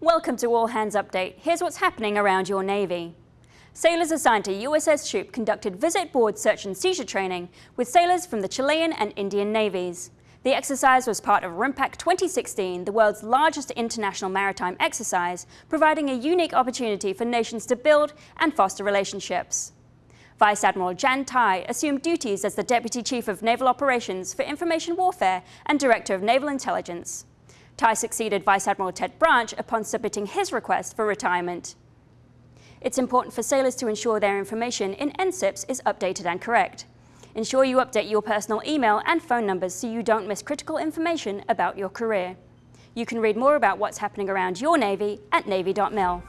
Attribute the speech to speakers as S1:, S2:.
S1: Welcome to All Hands Update. Here's what's happening around your Navy. Sailors assigned to USS Shoup conducted visit board search and seizure training with sailors from the Chilean and Indian navies. The exercise was part of RIMPAC 2016, the world's largest international maritime exercise, providing a unique opportunity for nations to build and foster relationships. Vice Admiral Jan Tighe assumed duties as the Deputy Chief of Naval Operations for Information Warfare and Director of Naval Intelligence. Tighe succeeded Vice Admiral Ted Branch upon submitting his request for retirement. It's important for sailors to ensure their information in NSIPS is updated and correct. Ensure you update your personal email and phone numbers so you don't miss critical information about your career. You can read more about what's happening around your Navy at Navy.mil.